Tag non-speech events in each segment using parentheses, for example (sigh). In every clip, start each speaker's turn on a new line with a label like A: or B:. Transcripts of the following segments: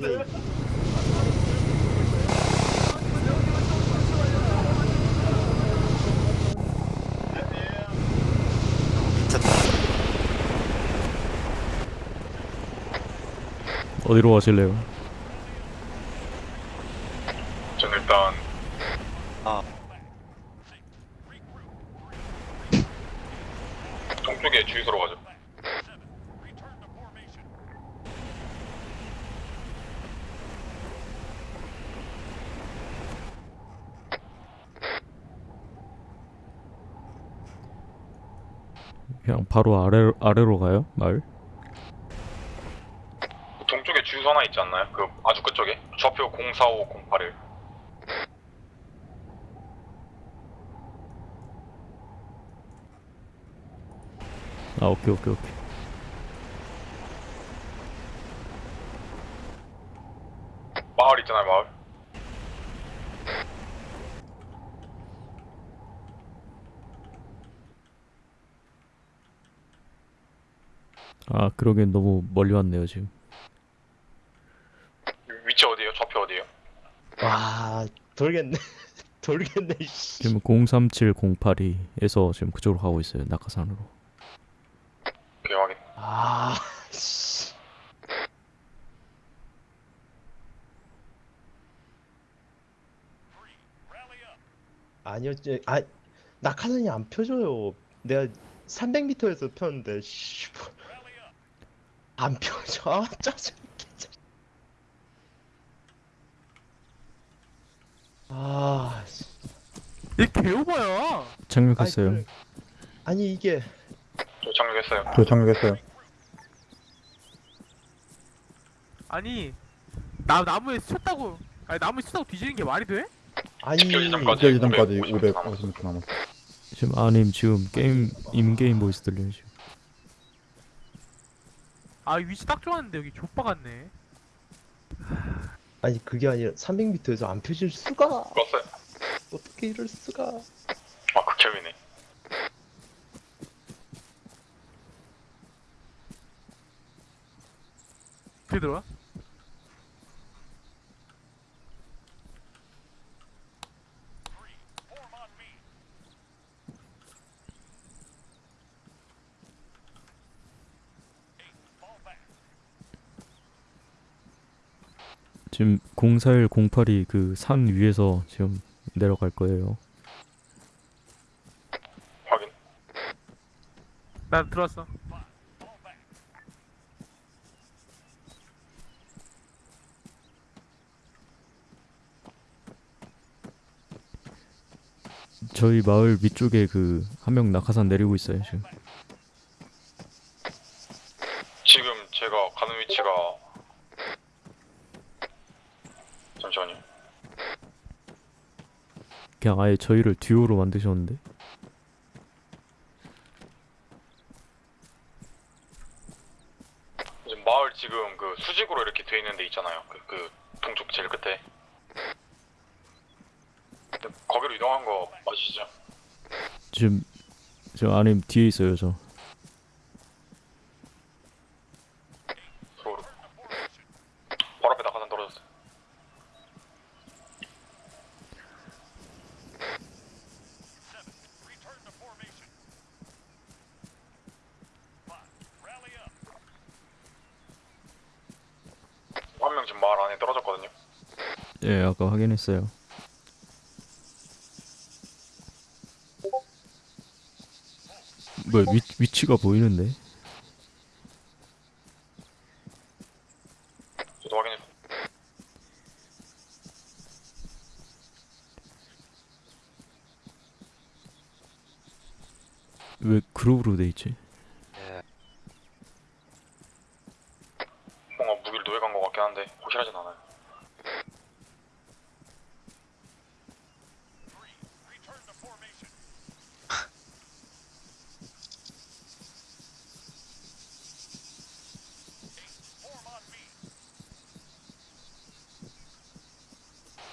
A: 네.
B: 어디로 가실래요?
C: 전 일단
A: 아.
C: 동쪽에 주유소로 가죠.
B: 그냥 바로 아래 아래로 가요? 마을?
C: 동쪽에 주유소 하나 있지 않나요? 그 아주 끝쪽에 좌표 04508을
B: 아 오케이 오케이 오케이.
C: 마을 있잖아요 마을.
B: 아 그러기엔 너무 멀리 왔네요 지금.
C: 위치 어디에요? 좌표 어디에요?
A: 와 돌겠네 (laughs) 돌겠네 씨.
B: 지금 037082에서 지금 그쪽으로 가고 있어요 낙하산으로.
C: 오케이 확인.
A: 아 씨. 제, 아 낙하산이 안 펴져요 내가 300m에서 폈는데 씨. 뭐. 안 펴져 (laughs) 아 짜증 아 씨.
D: 얘 개오바야.
B: 착륙했어요.
A: 아니, 그래. 아니 이게
C: 저 착륙했어요.
E: 저 착륙했어요.
D: 아니 나 나무에 스쳤다고 아니 나무에 스쳤다고 뒤지는 게 말이 돼?
A: 아니
C: 직결 지점까지.
E: 직결 지점까지
C: 550m
E: 550m 남았어.
B: 지금 아님 지금 게임 인게임 보이스 들려요 지금.
D: 아 위치 딱 좋았는데 여기 족바 같네.
A: 아니 그게 아니라 300m에서 안 펴질 수가
C: 껐어요.
A: 어떻게 이럴 수가
C: 아 극혐이네.
D: 어떻게 들어와?
B: 지금 04108이 그 산 위에서 지금 내려갈 거예요.
C: 확인.
D: 나 들어왔어.
B: 저희 마을 위쪽에 그 한 명 낙하산 내리고 있어요 지금.
C: 지금 제가 가는 위치가 잠시만요.
B: 그냥 아예 저희를 듀오로 만드셨는데.
C: 지금 마을 지금 그 수직으로 이렇게 돼 있는 데 있잖아요. 그, 그 동쪽 제일 끝에. 거기로 이동한 거 맞으시죠?
B: 지금 저 아님 뒤에 있어요 저.
C: 서로. 바로 앞에 낙하산 떨어졌어요. 한 명 지금 마을 안에 떨어졌거든요.
B: 예 아까 확인했어요. 뭐 위, 위치가 보이는데?
C: 저도 확인했어요.
B: 왜 그룹으로 돼 있지?
C: 뭔가 무기를 노예간 것 같긴 한데 확실하진 않아요.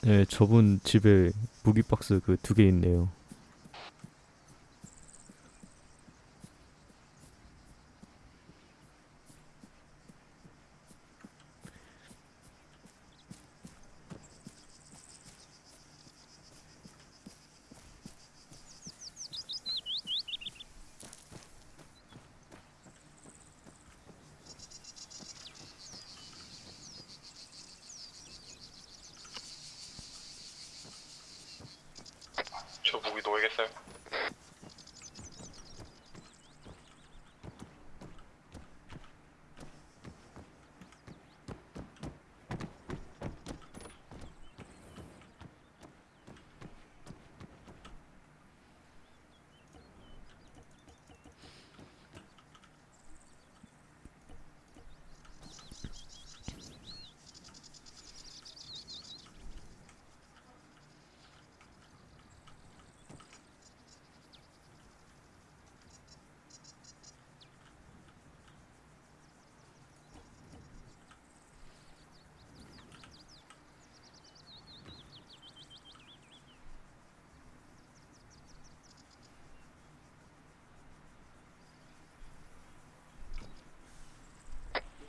B: 네 저분 집에 무기 박스 그 두 개 있네요.
C: 알겠어요.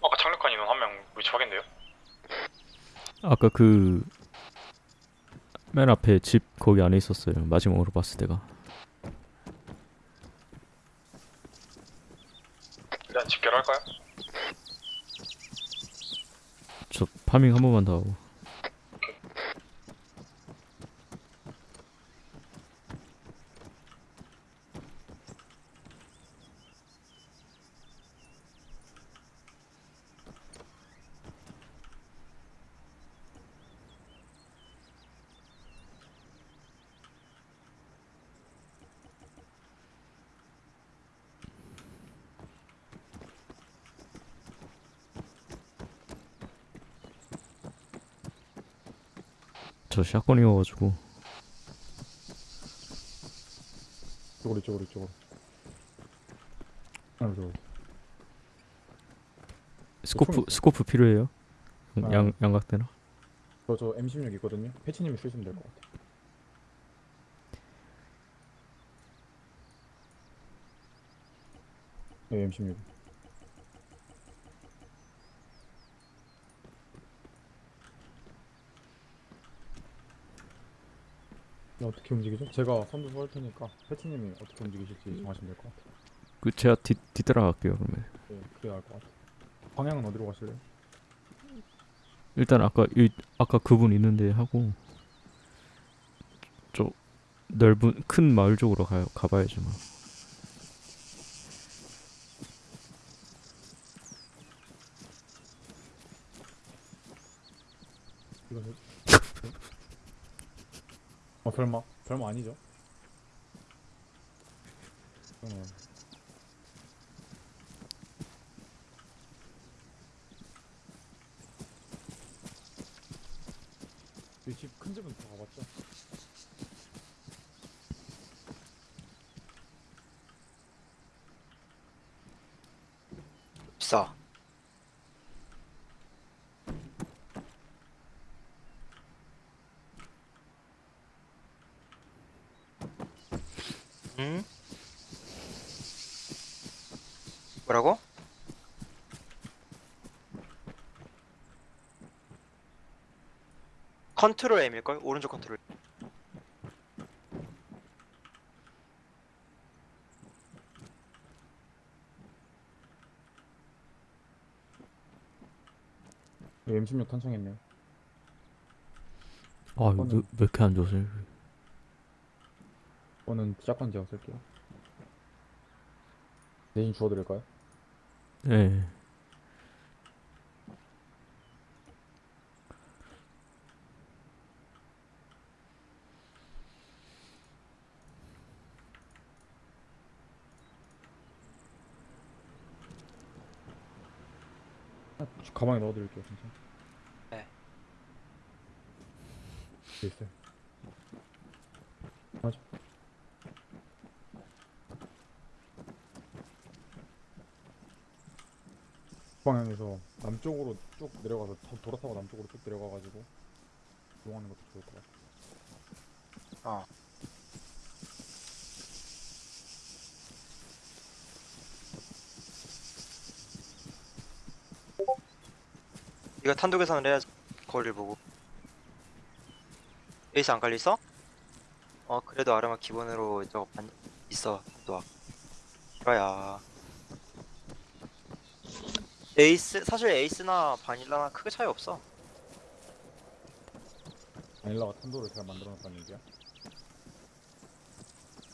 C: 아까 착륙한 인원 확인돼요?
B: 아까 그 맨 앞에 집 거기 안에 있었어요. 마지막으로 봤을 때가.
C: 일단 집결할까요?
B: 저 파밍 한 번만 더 하고. 저 shotgun이어가지고
E: 이쪽으로 이쪽으로 이쪽으로 아 이쪽으로
B: scope scope 필요해요?
E: 아.
B: 양 양각대나?
E: 저저 M16 있거든요 패치님이 쓰시면 될 것 같아 네 M16 어떻게 움직이죠? 제가 선두 설 테니까 패치님이 어떻게 움직이실지 정하시면 될 것 같아요
B: 그 제가 뒤 뒤따라 갈게요 그러면.
E: 네 그래야 할 것 같아요 방향은 어디로 가실래요?
B: 일단 아까 이 아까 그분 있는데 하고 저 넓은 큰 마을 쪽으로 가 가봐야죠 뭐.
E: 이거 해- 어 설마 설마 아니죠? 어. 이집큰 집은 다 가봤죠?
F: 비싸. 응? 뭐라고? 컨트롤 M일걸? 오른쪽 컨트롤.
E: 네, M16 탄창했네요.
B: 아 이거 왜, 왜 이렇게 안 좋으세요?
E: 이거는 짝건 제가 쓸게요. 내인 주워드릴까요?
B: 네.
E: 아, 가방에 넣어드릴게요, 진짜.
F: 네.
E: 네, 있어요. 맞아. 방향에서 남쪽으로 쭉 내려가서 더 돌아서고 남쪽으로 쭉 내려가가지고 이동하는 것도 좋을 것 같아.
F: 어. 이거 탄도 계산을 해야지 거리를 보고 에이스 안 깔려 있어? 어 그래도 아르마 기본으로 저거 반 있어 또 그래야 에이스 사실 에이스나 바닐라나 크게 차이 없어
E: 바닐라가 탄도를 잘 만들어놨다는 얘기야?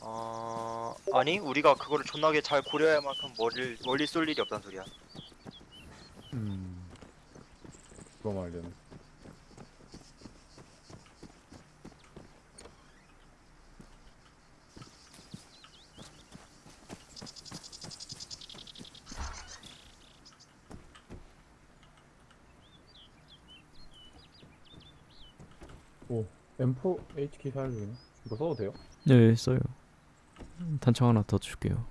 F: 어 아니 우리가 그거를 존나게 잘 고려할 만큼 멀리 멀리 쏠 일이 없단 소리야.
E: 음. 그거 말되네. 오, M4 HK 사야 되네. 이거 써도 돼요?
B: 네 써요 탄창 하나 더 줄게요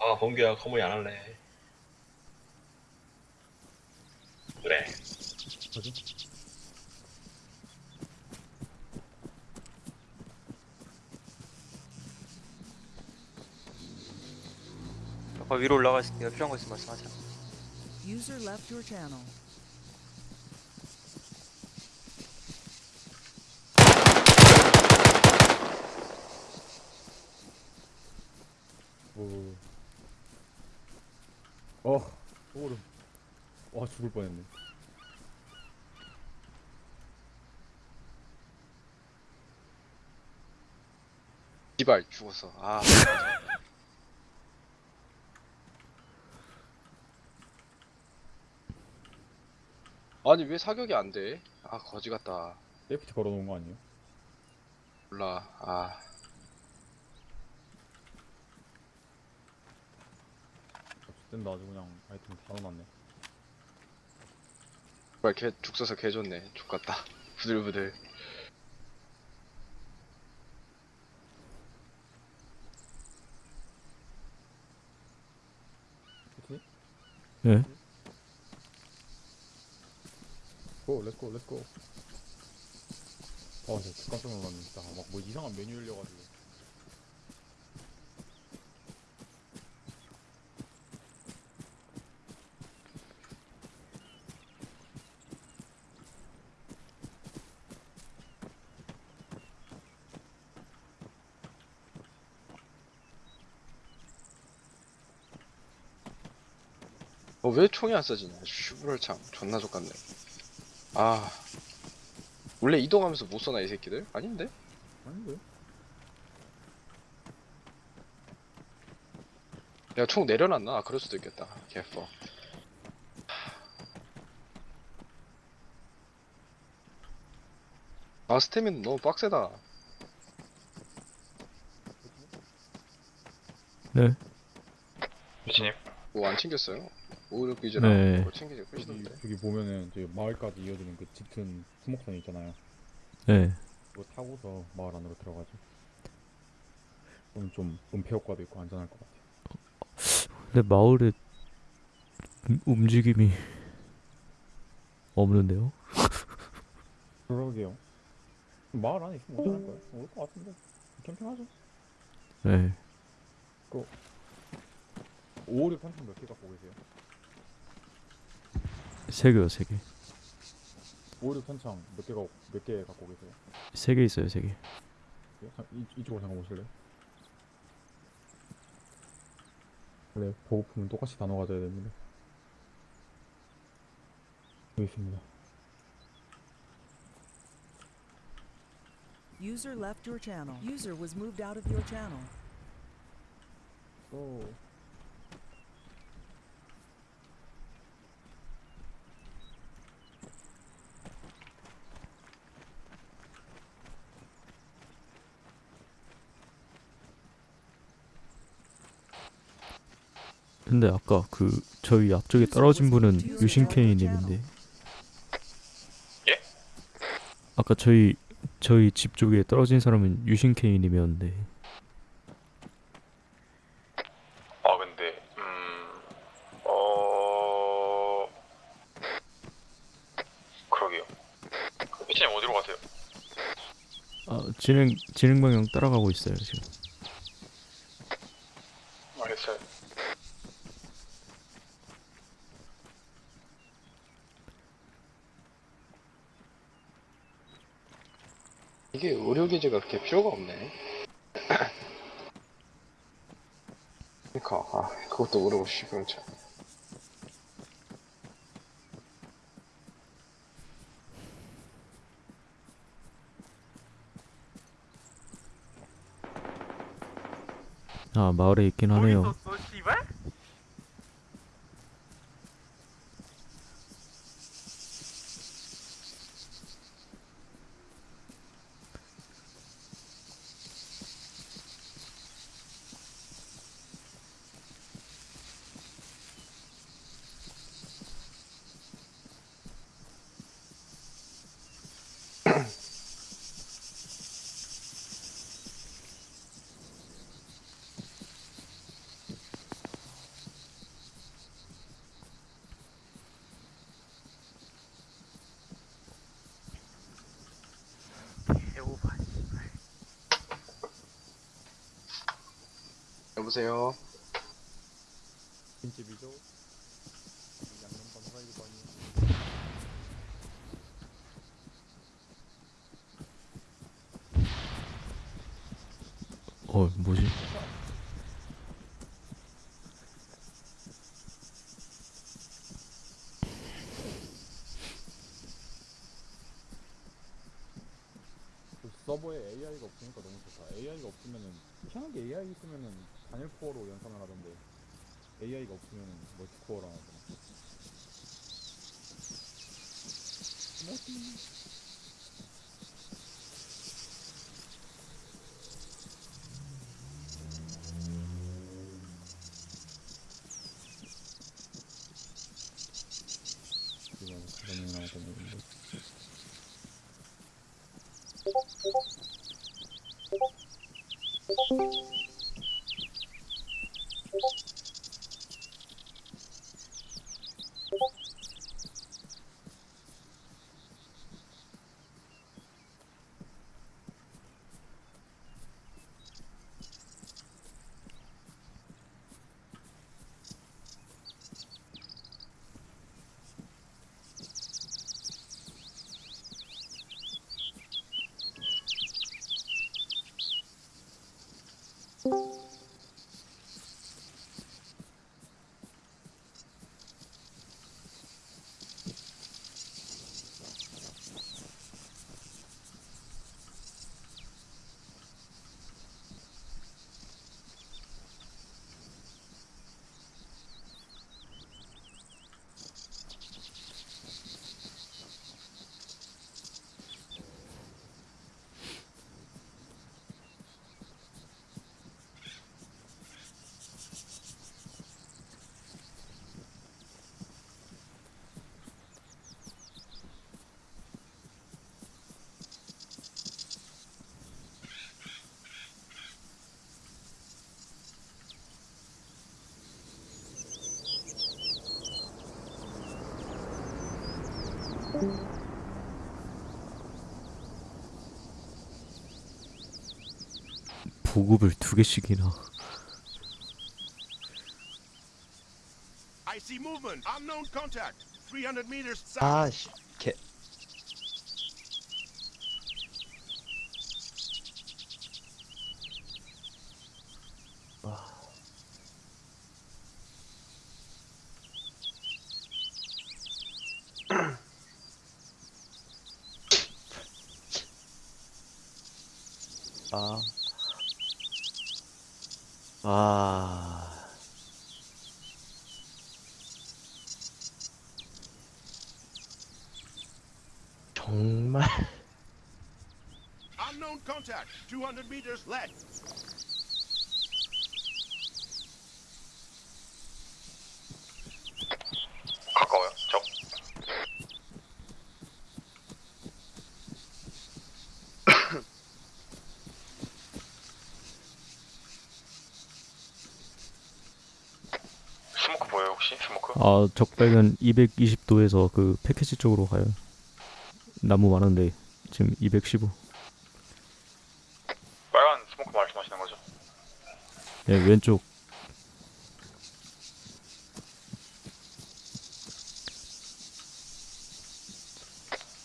G: 아, 범규야, 커머니 안 할래. 그래.
E: 뭐지?
F: 아까 위로 올라가 있을 때 필요한 거 있으면 말씀하자.
H: User left your channel.
E: 오. 어, 소름. 와, 죽을 뻔했네.
I: 씨발 죽었어. 아. (laughs) 아니 왜 사격이 안 돼? 아 거지 같다.
E: safety 걸어놓은 거 아니에요?
I: 몰라. 아.
E: 어쨌든 아주 그냥 아이템 다 넣어놨네.
I: 정말 개죽 써서 개 좋네. 죽 같다. (laughs) 부들부들.
E: 그치?
B: 네
E: 고, 렛츠고, 렛츠고. 아, 진짜 깜짝 놀랐네. 진짜 막 뭐 이상한 메뉴 열려가지고.
I: 어, 왜 총이 안 써지냐? 슈브럴 참 존나 족같네. 아. 원래 이동하면서 못 쏘나 이 새끼들? 아닌데?
E: 아닌데?
I: 내가 총 내려놨나? 아, 그럴 수도 있겠다. 개퍼. 아, 스태미는 너무 빡세다.
B: 네.
C: 미치님
I: 뭐 안 챙겼어요? 오히려 비즈랑
B: 네.
I: 그거 챙기지
E: 여기,
I: 끝이던데.
E: 여기 보면은 저기 마을까지 이어지는 그 짙은 수목선 있잖아요.
B: 네.
E: 그거 타고서 마을 안으로 들어가죠. 그럼 좀 은폐 효과도 있고 안전할 것 같아요.
B: 근데 마을에 음- 움직임이 없는데요?
E: 그러게요. 마을 안에 있으면 어떡할 거야? 올것 같은데. 캠핑하죠. 네556 탄창 몇개 갖고 계세요?
B: 세 개요 세 개.
E: 556 탄창 몇개 갖고 몇개 갖고 계세요?
B: 세 개 있어요 세 개.
E: 이, 이쪽으로 잠깐 오실래요? 원래 보급품은 똑같이 나눠 가져야 됩니다. 여기 있습니다.
H: User left your channel. User was moved out of your channel.
E: 또
B: 근데 아까 그 저희 앞쪽에 떨어진 분은 유신케이님인데.
C: 예?
B: 아까 저희 저희 집 쪽에 떨어진 사람은 유신케이님이었는데.
C: 아 근데 음 어 그러게요 미치님 어디로 가세요?
B: 아 진행 진행 방향 따라가고 있어요 지금.
C: 알겠어요
I: 이게 의료기지가 그렇게 필요가 없네. 그니까, 아, 그것도 모르고 싶으면 참.
B: 아 마을에 있긴 하네요.
I: 여보세요?
E: 김집이죠? 양념 감사이고 아니에요.
B: 어 뭐지?
E: 그 서버에 AI가 없으니까 너무 좋다. AI가 없으면은 희한하게 AI 있으면은 단일 코어로 연산을 하던데 AI가 없으면은 멀티코어로 하잖아. 이건 가정
B: 보급을 두 개씩이나.
J: I see
A: かああ。정 말.
J: no contact. 200 meters left.
B: 아 적백은 220도에서 그 패키지 쪽으로 가요. 나무 많은데 지금 215.
C: 빨간 스모크 말씀하시는 거죠?
B: 네 왼쪽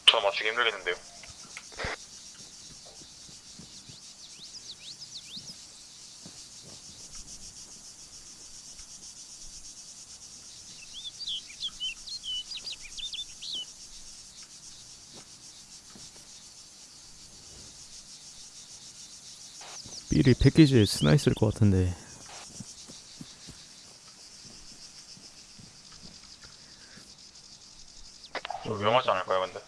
C: 저 맞추기 힘들겠는데요.
B: 삘이 패키지에 스나 있을 것 같은데
C: 이거 위험하지 않을까요, 근데?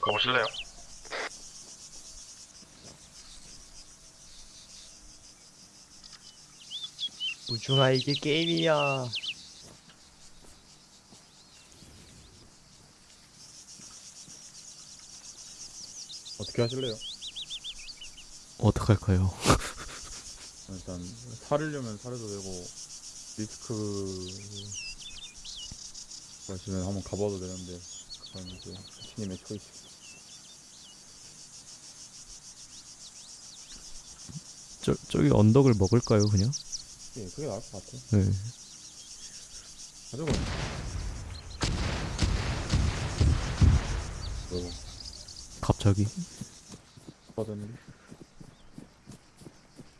C: 가보실래요?
A: 우중아 이게 게임이야
E: 어떻게 하실래요?
B: 어떡할까요?
E: 일단 사르려면 사려도 되고 리스크 가시면 한번 가봐도 되는데 그건 이제 신님의 초이스
B: 저, 저기 언덕을 먹을까요 그냥?
E: 예 그게 나을 것 같아
B: 네
E: 가져가 뭐
B: 갑자기
E: 받았는데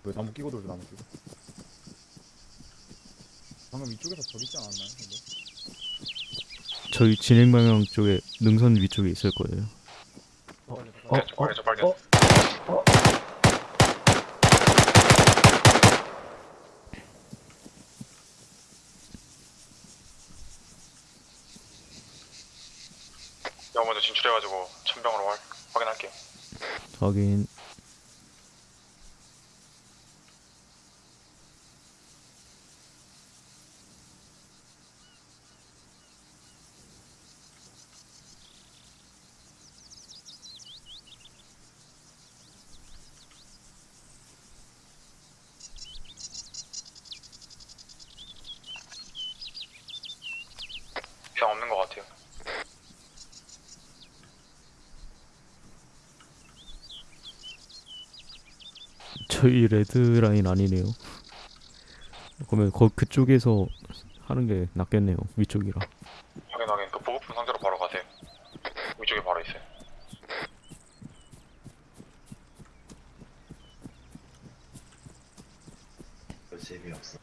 E: 왜 나무 끼고 돌지 나무 끼고 방금 이쪽에서 저기 있지 않았나요? 근데?
B: 저희 진행 방향 쪽에 능선 위쪽에 있을 거예요
A: 어,
C: 네, 저 발견, 저 발견.
A: 어?
C: 내가 먼저 진출해가지고 천병으로 확, 확인할게요.
B: 확인
C: 이상 없는 것 같아요.
B: 저희 레드라인 아니네요 그러면 거, 그쪽에서 하는 게 낫겠네요 위쪽이라
C: 확인, 확인. 그 보급품 상태로 바로 가세요. 위쪽에 바로 있어요.
A: 재미없어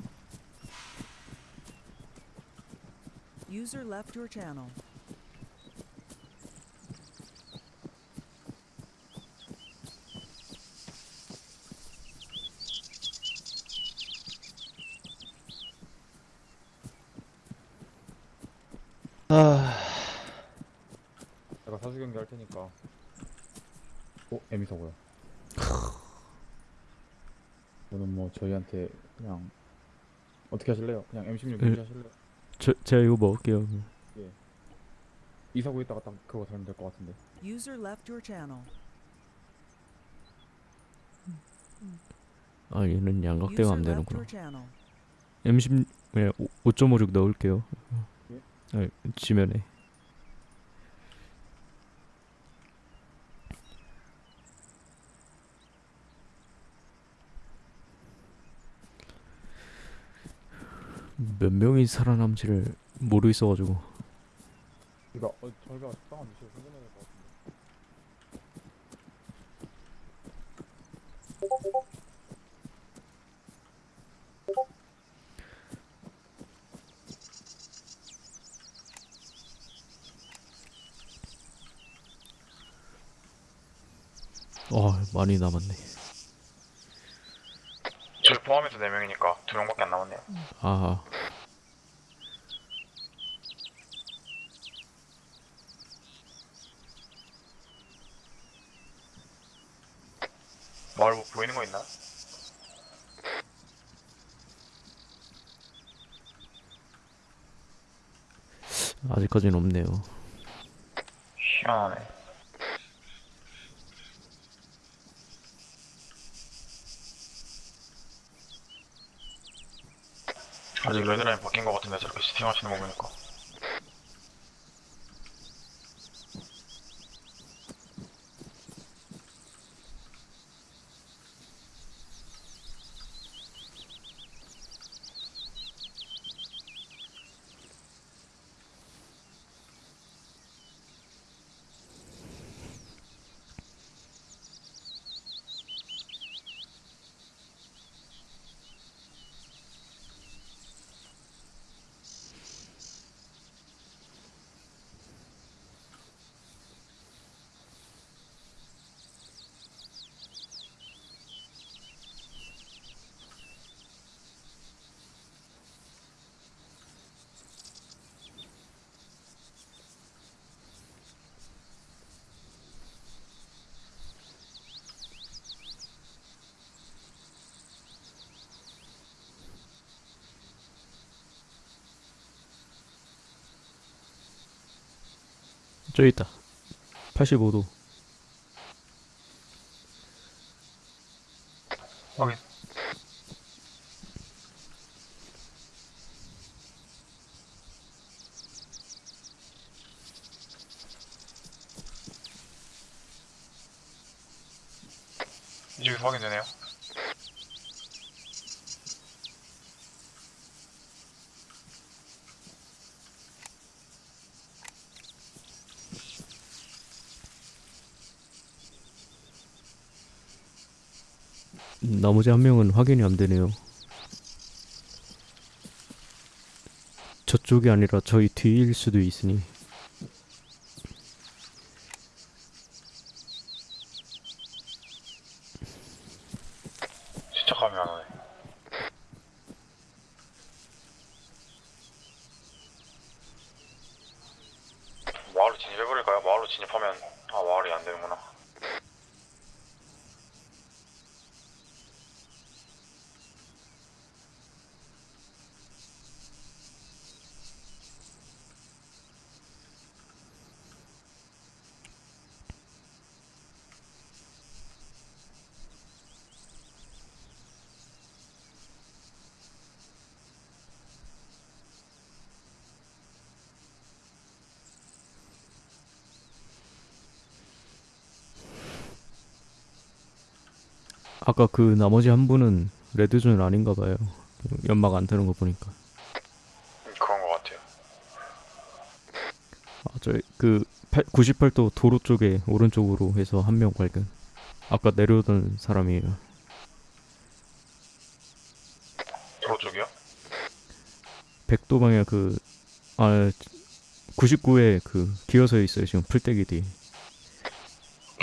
H: User left your channel.
A: 아
E: 제가 사주 경기 할 테니까 어? 에미서고요 저는 뭐 저희한테 그냥 어떻게 하실래요? 그냥 M16
B: 예.
E: 유지하실래요?
B: 저, 제가 이거 먹을게요
E: 이사고 있다가 딱 그거 살면 될 것 같은데
H: User left your channel.
B: 아 얘는 양각대가
H: User
B: 안
H: left
B: 되는구나
H: your channel.
B: M10 그냥 5.56 넣을게요
E: 예?
B: 아, 지면에 몇 명이 살아남지를 모르겠어가지고.
E: 이거 어, 저희가 식당 한 2시에 생겨내야 될것 같은데.
B: 와 많이 남았네.
C: 저희 포함해서 4명이니까 2명밖에 안 남았네요. 아마을 뭐 보이는 거 있나?
B: 아직까지는 없네요
C: 희한하네. 아직 레드라인 바뀐 것 같은데 저렇게 시팅하시는 거 보니까
B: 저기 있다. 85도
C: 확인. 이쪽에서 확인되네요.
B: 음, 나머지 한 명은 확인이 안 되네요. 저쪽이 아니라 저희 뒤일 수도 있으니
C: 진짜 감이 안 오네. 마을로 진입해버릴까요? 마을로 진입하면 아 마을이 안 되는구나.
B: 아까 그 나머지 한 분은 레드존 아닌가 봐요 연막 안 뜨는 거 보니까
C: 음, 그런 것 같아요.
B: 아, 저희 그 98도 도로 쪽에 오른쪽으로 해서 한 명 발견. 아까 내려오던 사람이에요.
C: 도로 쪽이요?
B: 100도 방향 그, 아, 99에 그 기어서 있어요. 지금 풀떼기 뒤.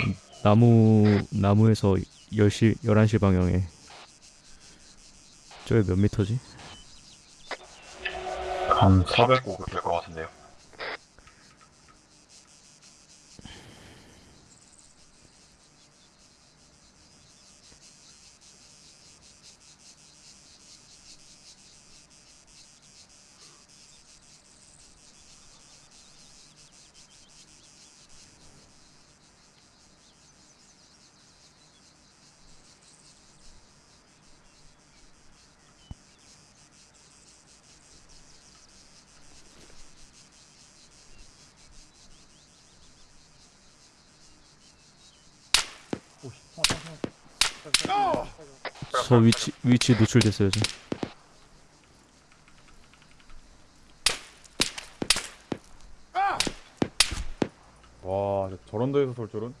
B: 음, 나무, 나무에서 10시, 11시 방향에. 저게 몇 미터지?
E: 한
C: 400 될것 같은데요.
B: 저 위치, 위치 노출됐어요, 지금.
E: 와 저런 데에서 설 줄은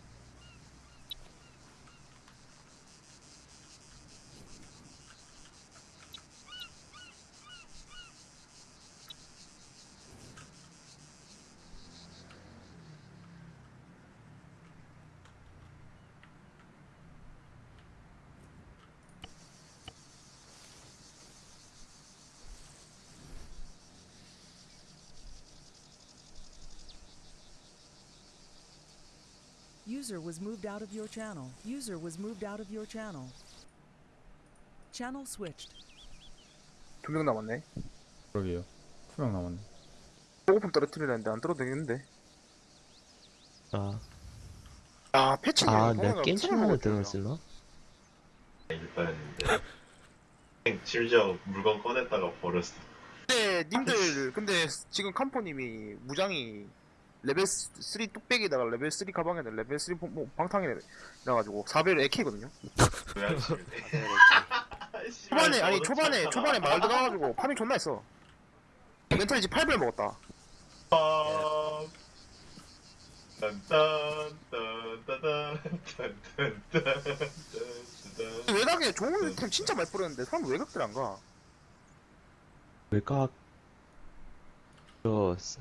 H: User was moved out of your channel. User was moved out of your channel. Channel switched.
D: 두 명 남았네.
E: 그러게요 투명 남았네
D: 보고품 떨어뜨리려는데 안 떨어도 되겠는데.
A: 아,
D: 아 패치네.
A: 아 내가 게임 들어갔었나?
G: 일단했는데 심지어 물건 꺼냈다가 버렸어.
D: 근데 님들 근데 지금 캄포님이 무장이 레벨 3 뚝배기에다가 레벨 3 가방에다 레벨 3 뭐, 뭐, 방탕에 나가지고 4배율 에케거든요.
G: 왜안 치면 돼?
D: 초반에 아니 초반에 초반에 말 들어가가지고 파밍 존나 했어. 멘탈이 지 8배를 먹었다. 외곽에 좋은 템 진짜 많이 뿌렸는데 사람 외곽들 안 가.
A: 외곽 저 스-